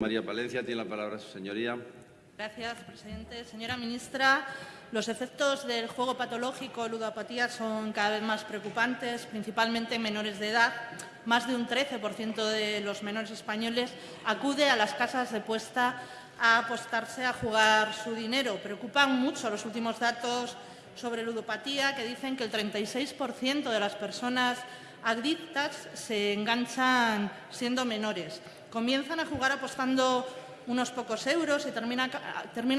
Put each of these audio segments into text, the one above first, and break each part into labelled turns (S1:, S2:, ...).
S1: María Palencia tiene la palabra su señoría.
S2: Gracias, presidente. Señora ministra, los efectos del juego patológico ludopatía son cada vez más preocupantes, principalmente en menores de edad. Más de un 13% de los menores españoles acude a las casas de puesta a apostarse a jugar su dinero. Preocupan mucho los últimos datos sobre ludopatía que dicen que el 36% de las personas adictas se enganchan siendo menores. Comienzan a jugar apostando unos pocos euros y terminan,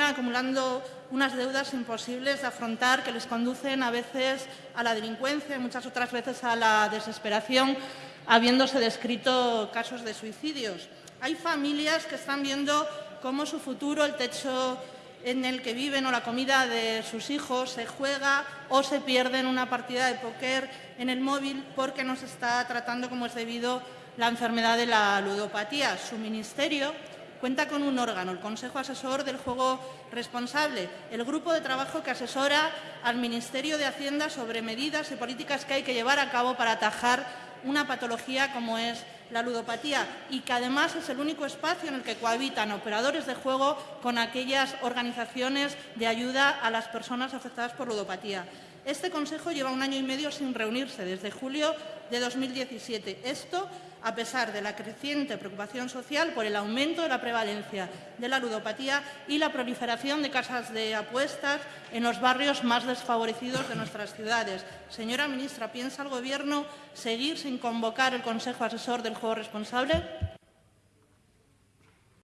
S2: acumulando unas deudas imposibles de afrontar que les conducen a veces a la delincuencia y muchas otras veces a la desesperación, habiéndose descrito casos de suicidios. Hay familias que están viendo cómo su futuro, el techo en el que viven o la comida de sus hijos se juega o se pierde en una partida de póker en el móvil porque no se está tratando como es debido la enfermedad de la ludopatía. Su ministerio cuenta con un órgano, el Consejo Asesor del Juego Responsable, el grupo de trabajo que asesora al Ministerio de Hacienda sobre medidas y políticas que hay que llevar a cabo para atajar una patología como es la ludopatía y que además es el único espacio en el que cohabitan operadores de juego con aquellas organizaciones de ayuda a las personas afectadas por ludopatía. Este Consejo lleva un año y medio sin reunirse, desde julio de 2017. Esto a pesar de la creciente preocupación social por el aumento de la prevalencia de la ludopatía y la proliferación de casas de apuestas en los barrios más desfavorecidos de nuestras ciudades. Señora ministra, ¿piensa el Gobierno seguir sin convocar el Consejo Asesor del Juego Responsable?